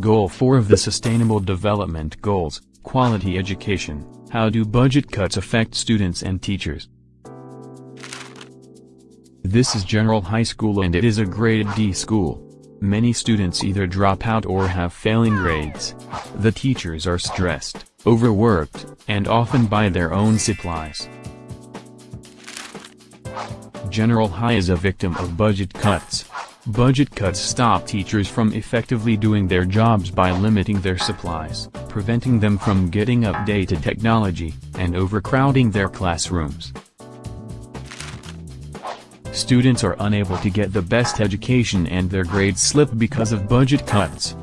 Goal 4 of the Sustainable Development Goals, Quality Education, How do budget cuts affect students and teachers? This is General High School and it is a grade D school. Many students either drop out or have failing grades. The teachers are stressed, overworked, and often buy their own supplies. General High is a victim of budget cuts. Budget cuts stop teachers from effectively doing their jobs by limiting their supplies, preventing them from getting updated technology, and overcrowding their classrooms. Students are unable to get the best education and their grades slip because of budget cuts.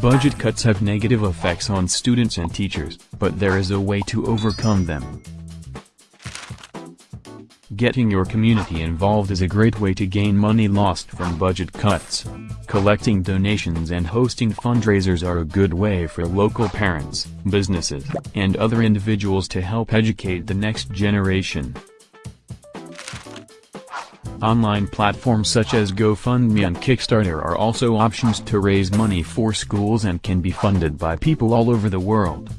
Budget cuts have negative effects on students and teachers, but there is a way to overcome them. Getting your community involved is a great way to gain money lost from budget cuts. Collecting donations and hosting fundraisers are a good way for local parents, businesses, and other individuals to help educate the next generation. Online platforms such as GoFundMe and Kickstarter are also options to raise money for schools and can be funded by people all over the world.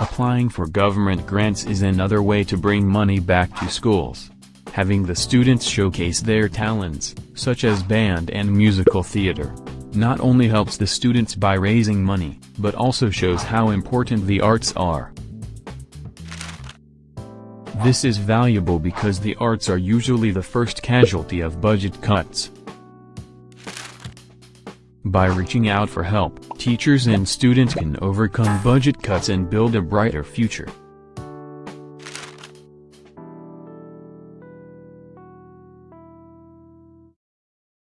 Applying for government grants is another way to bring money back to schools. Having the students showcase their talents, such as band and musical theater, not only helps the students by raising money, but also shows how important the arts are. This is valuable because the arts are usually the first casualty of budget cuts. By reaching out for help, teachers and students can overcome budget cuts and build a brighter future.